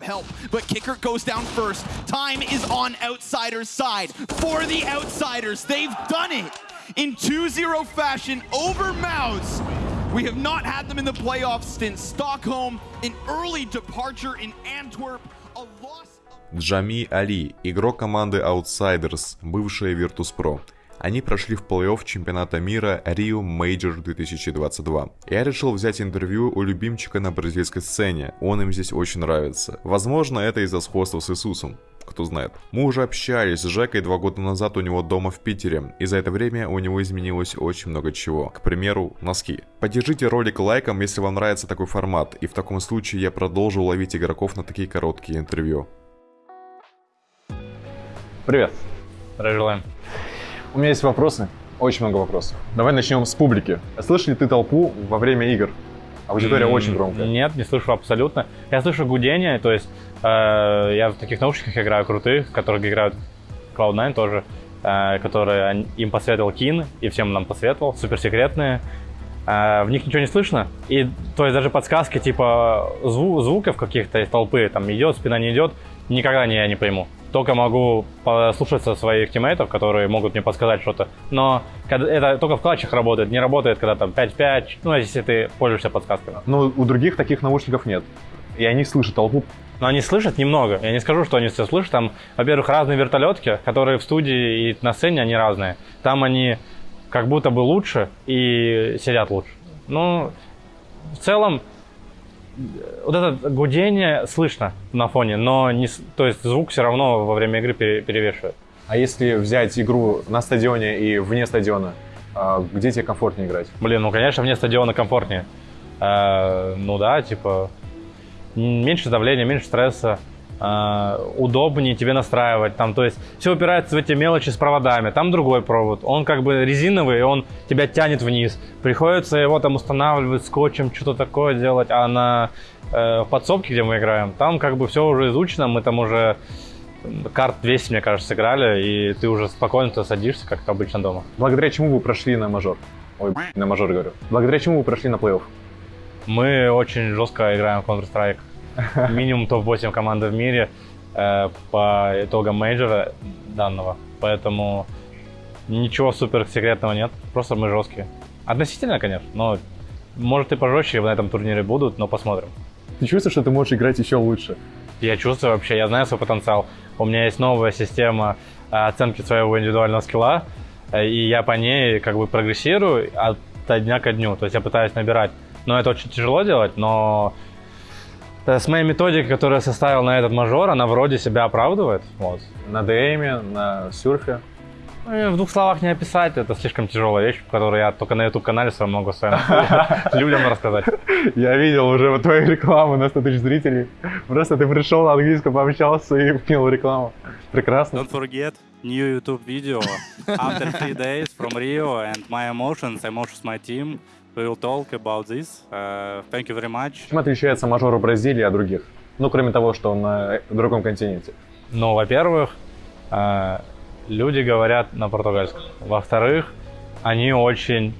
up help, but Kicker goes down first. Time is on Outsider's side. For the Outsiders, they've done it in 2-0 fashion over Mouse. We have not had them in the playoffs since Stockholm, an early departure in Antwerp, a loss... Джами Али, игрок команды Outsiders, бывшая Virtus.pro. Они прошли в плей-офф чемпионата мира Rio Major 2022. Я решил взять интервью у любимчика на бразильской сцене, он им здесь очень нравится. Возможно, это из-за сходства с Иисусом кто знает. Мы уже общались с Жекой два года назад у него дома в Питере, и за это время у него изменилось очень много чего. К примеру, носки. Поддержите ролик лайком, если вам нравится такой формат, и в таком случае я продолжу ловить игроков на такие короткие интервью. Привет. Здравия желаем. У меня есть вопросы, очень много вопросов. Давай начнем с публики. Слышали ты толпу во время игр? Аудитория mm, очень громкая. Нет, не слышу абсолютно. Я слышу гудение, то есть э, я в таких наушниках играю крутых, которые играют Cloud9 тоже, э, которые им посоветовал Кин, и всем нам посоветовал, суперсекретные. Э, в них ничего не слышно, и то есть даже подсказки типа зву звуков каких-то из толпы, там идет, спина не идет, никогда не, я не пойму только могу послушаться своих тиммейтов, которые могут мне подсказать что-то. Но это только в клатчах работает, не работает, когда там 5-5, ну, если ты пользуешься подсказками. Но у других таких наушников нет. И они слышат толпу. Но они слышат немного. Я не скажу, что они все слышат. Там, во-первых, разные вертолетки, которые в студии и на сцене, они разные. Там они как будто бы лучше и сидят лучше. Ну, в целом, вот это гудение слышно на фоне, но не, то есть звук все равно во время игры перевешивает. А если взять игру на стадионе и вне стадиона, а, где тебе комфортнее играть? Блин, ну конечно вне стадиона комфортнее. Э, ну да, типа меньше давления, меньше стресса. Uh, удобнее тебе настраивать. Там, то есть все упирается в эти мелочи с проводами. Там другой провод. Он как бы резиновый, он тебя тянет вниз. Приходится его там устанавливать скотчем, что-то такое делать. А на э, подсобке, где мы играем, там как бы все уже изучено. Мы там уже карт 200, мне кажется, сыграли, и ты уже спокойно садишься, как обычно дома. Благодаря чему вы прошли на мажор? Ой, на мажор говорю. Благодаря чему вы прошли на плей-офф? Мы очень жестко играем в Counter-Strike минимум топ-8 команды в мире э, по итогам мейджора данного. Поэтому ничего супер секретного нет, просто мы жесткие. Относительно, конечно, но может и пожестче на этом турнире будут, но посмотрим. Ты чувствуешь, что ты можешь играть еще лучше? Я чувствую вообще, я знаю свой потенциал. У меня есть новая система э, оценки своего индивидуального скилла, э, и я по ней как бы прогрессирую от дня ко дню. То есть я пытаюсь набирать. Но это очень тяжело делать, но с моей методикой, которую я составил на этот мажор, она вроде себя оправдывает. Вот. На ДМе, на сюрфе. Ну, в двух словах не описать, это слишком тяжелая вещь, которую я только на YouTube-канале своем могу своим людям рассказать. Я видел уже твою рекламу на 100 тысяч зрителей. Просто ты пришел на английском, пообщался и вкинул рекламу. Прекрасно. Don't forget new YouTube video after three days from Rio and my emotions, emotions my team. We will talk about this. Uh, thank you very much. Чем отличается мажор Бразилии от других? Ну, кроме того, что он на другом континенте. Ну, во-первых, э, люди говорят на португальском. Во-вторых, они очень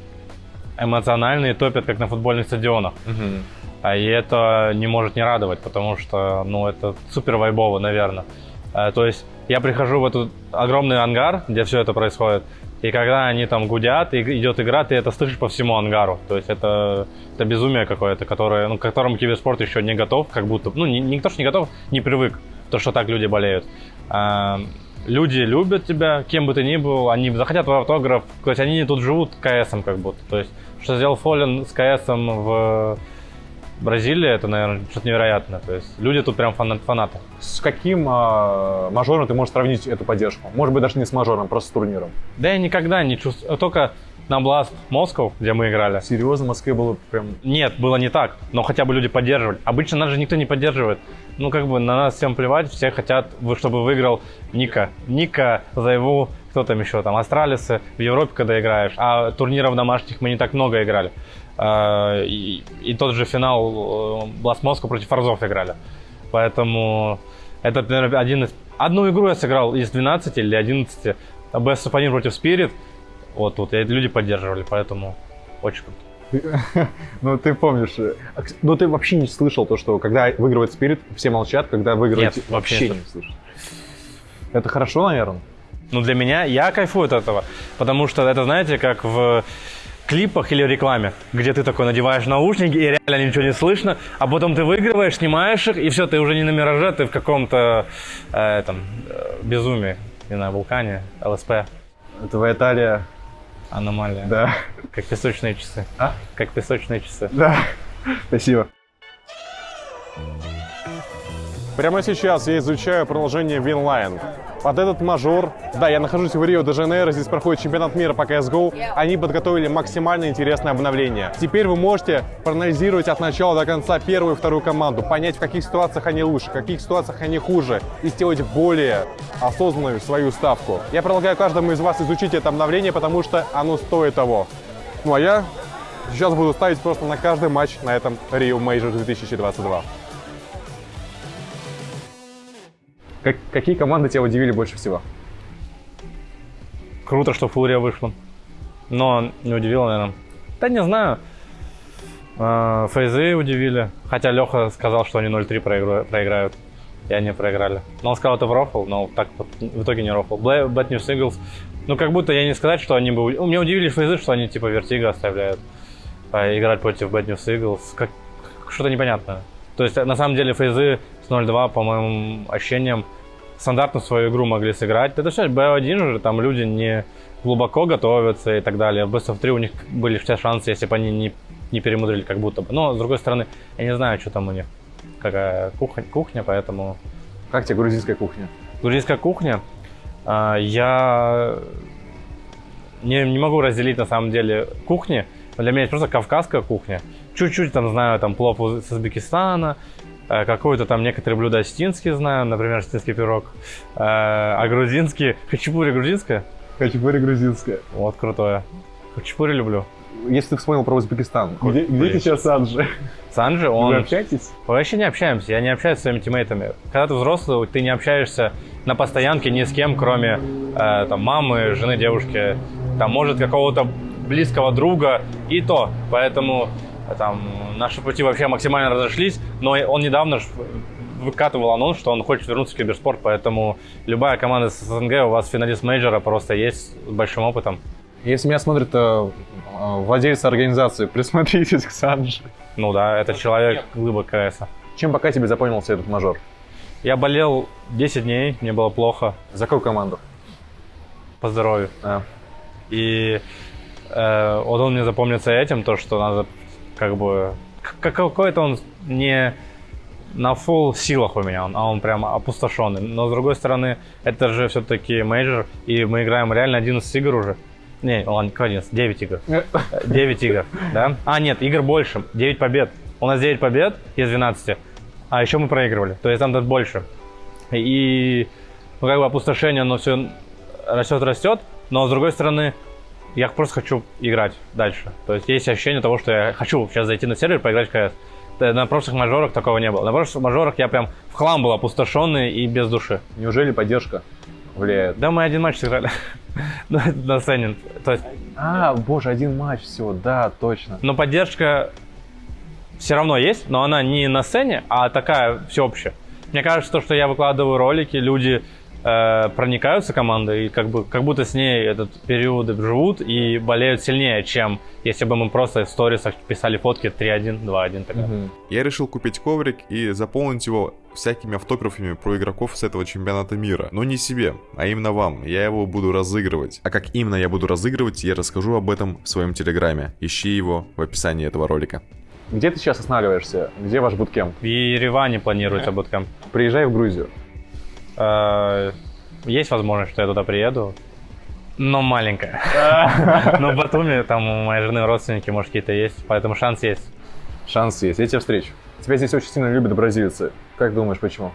эмоциональные, топят, как на футбольных стадионах. Угу. И это не может не радовать, потому что, ну, это супер вайбово, наверное. Э, то есть я прихожу в этот огромный ангар, где все это происходит, и когда они там гудят, и идет игра, ты это слышишь по всему ангару. То есть это, это безумие какое-то, которое, ну, к которому киберспорт еще не готов, как будто, ну, никто же не готов, не привык, то, что так люди болеют. А, люди любят тебя, кем бы ты ни был, они захотят твой автограф, то есть они тут живут КСом как будто. То есть, что сделал Фоллен с КСом в Бразилия, это, наверное, что-то невероятное. То есть люди тут прям фанат, фанаты. С каким э, мажором ты можешь сравнить эту поддержку? Может быть, даже не с мажором, просто с турниром. Да я никогда не чувствую. Только на Blast Москов, где мы играли. Серьезно, в Москве было прям... Нет, было не так, но хотя бы люди поддерживали. Обычно нас же никто не поддерживает. Ну, как бы на нас всем плевать, все хотят, чтобы выиграл Ника. Ника, Зайву, кто там еще, там, Астралисы в Европе, когда играешь. А турниров домашних мы не так много играли. А, и, и тот же финал Blast Moscow против Форзов играли. Поэтому это, наверное, один из... Одну игру я сыграл из 12 или 11. Best of 1 против Spirit. Вот тут. И люди поддерживали, поэтому очень круто. Ну, ты помнишь. э, а, Ну, ты вообще не слышал то, что когда выигрывает Спирит, все молчат, когда выигрывает... Нет, вообще не не слышал. Это хорошо, наверное? Ну, для меня, я кайфую от этого. Потому что это, знаете, как в клипах или рекламе, где ты такой надеваешь наушники и реально ничего не слышно, а потом ты выигрываешь, снимаешь их, и все, ты уже не на мираже, ты в каком-то э, этом, э, безумии, не знаю, вулкане, ЛСП, Твоя талия... аномалия. Да. Как песочные часы. А? Как песочные часы. Да. Спасибо. Прямо сейчас я изучаю приложение Winline. Под этот мажор, да, я нахожусь в Рио-де-Жанейро, здесь проходит чемпионат мира по CSGO. Они подготовили максимально интересное обновление. Теперь вы можете проанализировать от начала до конца первую и вторую команду, понять, в каких ситуациях они лучше, в каких ситуациях они хуже, и сделать более осознанную свою ставку. Я предлагаю каждому из вас изучить это обновление, потому что оно стоит того. Ну а я сейчас буду ставить просто на каждый матч на этом Rio Major 2022. Как- какие команды тебя удивили больше всего? Круто, что Фурия вышла. Но не удивило, наверное. Да не знаю. А, Фейзы удивили. Хотя Леха сказал, что они 0-3 проигру- проиграют. И они проиграли. Но он сказал, это в рофл, но так вот в итоге не рофл. Bad News Eagles. Ну, как будто я не сказать, что они бы... Меня удивили Фейзы, что они типа Вертига оставляют. а, играть против Bad News Eagles. Как... Что-то непонятное. То есть, на самом деле, Фейзы 0-2, по моим ощущениям, стандартную свою игру могли сыграть. Это все B1 же, там люди не глубоко готовятся и так далее. В Best of 3 у них были все шансы, если бы они не, не перемудрили как будто бы. Но, с другой стороны, я не знаю, что там у них, какая кухня, кухня поэтому... Как тебе грузинская кухня? Грузинская кухня, а, я не, не могу разделить на самом деле кухни. Для меня это просто кавказская кухня. Чуть-чуть там знаю там плов из Узбекистана, какой-то там некоторые блюда остинские знаю, например, остинский пирог. Э, А грузинский, хачапури грузинская? Хачапури грузинская. Вот крутое. Хачапури люблю. Если ты вспомнил про Узбекистан, где, где Блин. сейчас Санджи? Санджи, Вы он... общаетесь? Мы вообще не общаемся, я не общаюсь с своими тиммейтами. Когда ты взрослый, ты не общаешься на постоянке ни с кем, кроме э, там, мамы, жены, девушки, там, может, какого-то близкого друга, и то. Поэтому э, там, наши пути вообще максимально разошлись, но он недавно выкатывал анонс, что он хочет вернуться в киберспорт, поэтому любая команда с СНГ, у вас финалист мейджора просто есть с большим опытом. Если меня смотрят э, э, владельцы организации, присмотритесь к Санджи. Ну да, это человек глыба КС. Чем пока тебе запомнился этот мейджор? Я болел 10 дней, мне было плохо За какую команду? по здоровью. А. И э, вот он мне запомнится этим, то, что надо как бы... как- Какой-то он не на full силах у меня, он, а он прям опустошенный. Но с другой стороны, это же все-таки мейджор, и мы играем реально 11 игр уже. Не, ладно, какой 11? 9 игр. 9 игр, да? А, нет, игр больше, 9 побед. У нас 9 побед из 12, а еще мы проигрывали, то есть там тут больше. И, ну, как бы опустошение, оно все растет, растет, но с другой стороны, я просто хочу играть дальше. То есть есть ощущение того, что я хочу сейчас зайти на сервер, поиграть в КС. Т- На прошлых мажорах такого не было. На прошлых мажорах я прям в хлам был опустошенный и без души. Неужели поддержка влияет? Да, мы один матч сыграли. Ну, на сцене. То есть, А, боже, один матч всего, да, точно. но поддержка все равно есть, но она не на сцене, а такая всеобщая. Мне кажется, то, что я выкладываю ролики, люди э, проникаются командой и как, бы, как будто с ней этот период живут и болеют сильнее, чем если бы мы просто в сторисах писали фотки 3-1, 2-1. тогда. Мгм. Я решил купить коврик и заполнить его всякими автографами про игроков с этого чемпионата мира. Но не себе, а именно вам. Я его буду разыгрывать. А как именно я буду разыгрывать, я расскажу об этом в своем телеграме. Ищи его в описании этого ролика. Где ты сейчас останавливаешься? Где ваш буткемп? В Ереване планируется буткемп. Приезжай в Грузию. Э, Есть возможность, что я туда приеду, но маленькая. Но в Батуми там у моей жены родственники, может, какие-то есть, поэтому шанс есть. Шанс есть, я тебя встречу. Тебя здесь очень сильно любят бразильцы. Как думаешь, почему?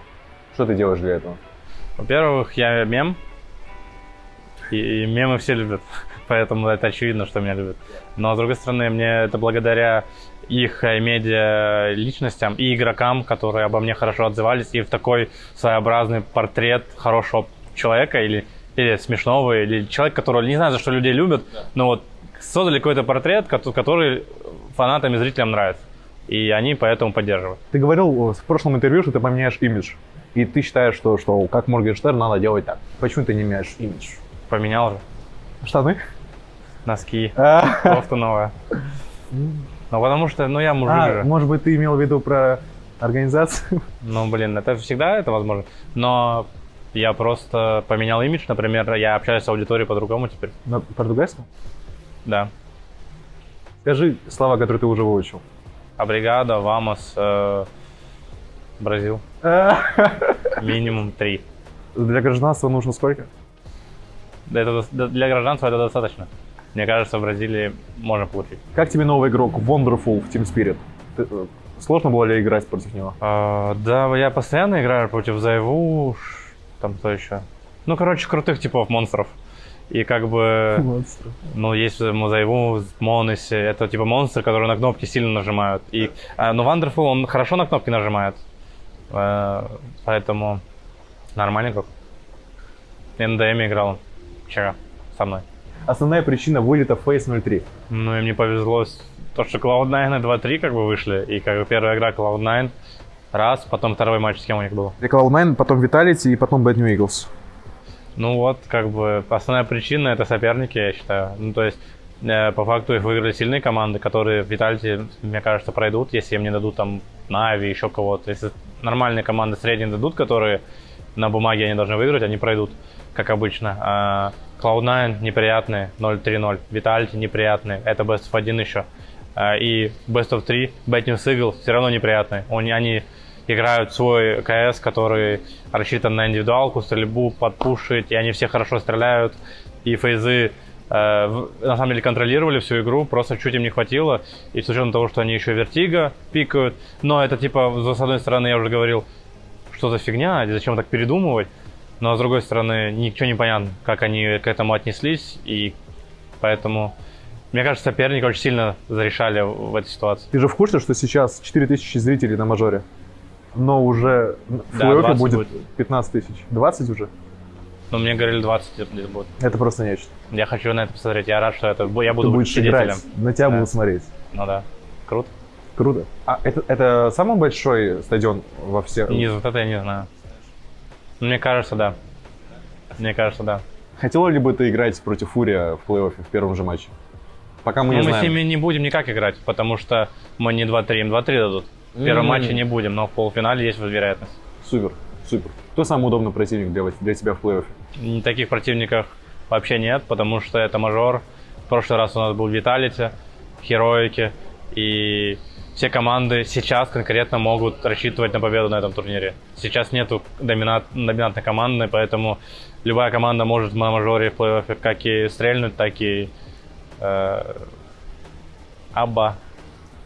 Что ты делаешь для этого? Во-первых, я мем, и, и мемы все любят, поэтому это очевидно, что меня любят. Но, с другой стороны, мне это благодаря их э, медиа личностям и игрокам, которые обо мне хорошо отзывались, и в такой своеобразный портрет хорошего человека или, или смешного, или человека, которого не знаю, за что людей любят, но вот создали какой-то портрет, кото- который фанатам и зрителям нравится. И они поэтому поддерживают. Ты говорил в прошлом интервью, что ты поменяешь имидж. И ты считаешь, что, что как Моргенштерн надо делать так. Почему ты не меняешь имидж? Поменял же Штаны? носки, А, кофту новая. Ну, потому что, ну, я мужик а, же. может быть, ты имел в виду про организацию? Ну, блин, это всегда это возможно. Но я просто поменял имидж, например, я общаюсь с аудиторией по-другому теперь. На португальском? Да. Скажи слова, которые ты уже выучил. Абригада, Вамос, э, Бразил. Минимум три. Для гражданства нужно сколько? Дос- для гражданства это достаточно. Мне кажется, в Бразилии можно получить. Как тебе новый игрок Wonderful в Team Spirit? Ты, э, сложно было ли играть против него? А, да, я постоянно играю против Зайву, там кто еще. Ну, короче, крутых типов монстров. И как бы, ну, есть Мозаеву, Монеси, это типа монстры, которые на кнопки сильно нажимают. И, а, но Wonderful, он хорошо на кнопки нажимает. Э, поэтому нормальный игрок. НДМ играл вчера со мной. Основная причина вылета Face 03. Ну, и мне повезло, то, что Cloud9 и 2-3 как бы вышли, и как бы первая игра Cloud9, раз, потом второй матч с кем у них был. Cloud9, потом Vitality и потом Bad New Eagles. Ну вот, как бы, основная причина это соперники, я считаю. Ну, то есть, э, по факту их выиграли сильные команды, которые в Витальте, мне кажется, пройдут, если им не дадут там Нави, еще кого-то. Если нормальные команды средние дадут, которые на бумаге они должны выиграть, они пройдут, как обычно. А Cloud9 неприятные, 0-3-0. Vitality неприятные, это Best of 1 еще. А, И Best of 3, Bad News все равно неприятные. Они, они играют свой КС, который рассчитан на индивидуалку, стрельбу, подпушить, и они все хорошо стреляют. И фейзы в- на самом деле контролировали всю игру, просто чуть им не хватило. И с учетом того, что они еще вертига пикают, но это типа, с одной стороны, я уже говорил, что за фигня, зачем так передумывать. Но с другой стороны, ничего не понятно, как они к этому отнеслись, и поэтому, мне кажется, соперники очень сильно зарешали в этой ситуации. Ты же в курсе, что сейчас 4000 зрителей на мажоре? Но уже в Да, плей-оффе 20 будет будет. 15 тысяч. 20 уже? Но мне говорили 20 где-то будет. Это просто нечто. Я хочу на это посмотреть, я рад, что это я Ты буду будешь свидетелем. играть, на тебя Да. будут смотреть. Ну да, круто. Круто. А это, это самый большой стадион во всех? Не, вот это я не знаю. Мне кажется, да. Мне кажется, да. Хотела ли бы ты играть против Фурия в плей-оффе в первом же матче? Пока мы не мы с знаем. ними не будем никак играть, потому что мы не 2-3, им 2-3 дадут. В первом М. матче не будем, но в полуфинале есть вероятность. Супер, супер. Кто самый удобный противник для, для тебя в плей-оффе? Таких противников вообще нет, потому что это мажор. В прошлый раз у нас был Виталити, Хероики, и все команды сейчас конкретно могут рассчитывать на победу на этом турнире. Сейчас нету доминат, доминантной команды, поэтому любая команда может на мажоре в плей-оффе как и стрельнуть, так и э, аба.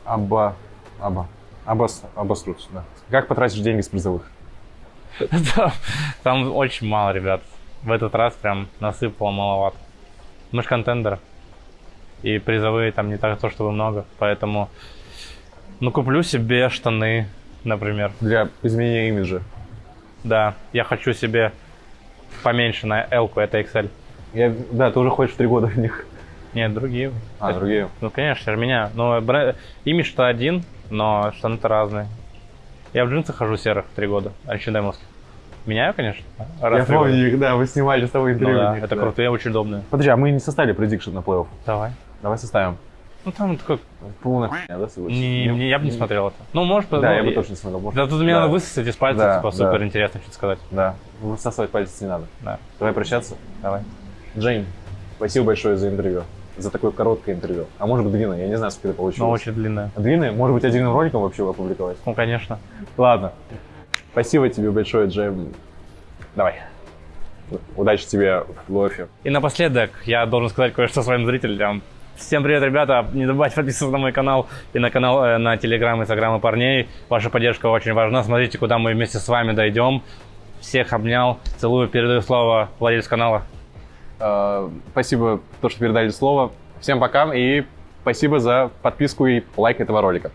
Аба. Аба. Абас, обосрутся, да. Как потратишь деньги с призовых? Там- очень мало ребят. В этот раз прям насыпало маловато. Мы ж контендер. И призовые там не так то, чтобы много. Поэтому, ну, куплю себе штаны, например. Для изменения имиджа. Да, я хочу себе поменьше на L, это XL. Я, да, ты уже ходишь в три года в них. Нет, другие. А, другие. Ну, конечно, меня. Но бре- имидж-то один, но штаны-то разные. Я в джинсах хожу серых три года, H&M. Меняю, конечно. раз Я года. помню их, да, вы снимали с тобой Ну интервью. да, в них, это да. крутые, очень удобные. Подожди, а мы не составили предикшн на плей-офф. Давай. Давай составим. Ну там такой, Полная хуйня, да, согласен? не, не- я бы не смотрел это. Ну, может, Да, ну, я бы и- тоже не смотрел. может. Да тут мне Да. надо высосать из пальца, Да, типа, да. супер интересно что-то сказать. Да, высасывать пальцы не надо. Да. Давай прощаться. Давай. Джейм, спасибо большое за интервью. За такое короткое интервью. А может быть длинное, я не знаю, сколько это получилось. Но очень длинная. Длинное? Может быть, отдельным роликом вообще опубликовать? Ну, конечно. Ладно. Спасибо тебе большое, Джейм. Давай. Удачи тебе в лофе. И напоследок я должен сказать кое-что своим зрителям. Всем привет, ребята! Не забывайте подписываться на мой канал и на канал, э, на телеграм, инстаграм и парней. Ваша поддержка очень важна. Смотрите, куда мы вместе с вами дойдем. Всех обнял. Целую. Передаю слово владельцу канала. Э, Спасибо, то, что передали слово. Всем пока и спасибо за подписку и лайк этого ролика.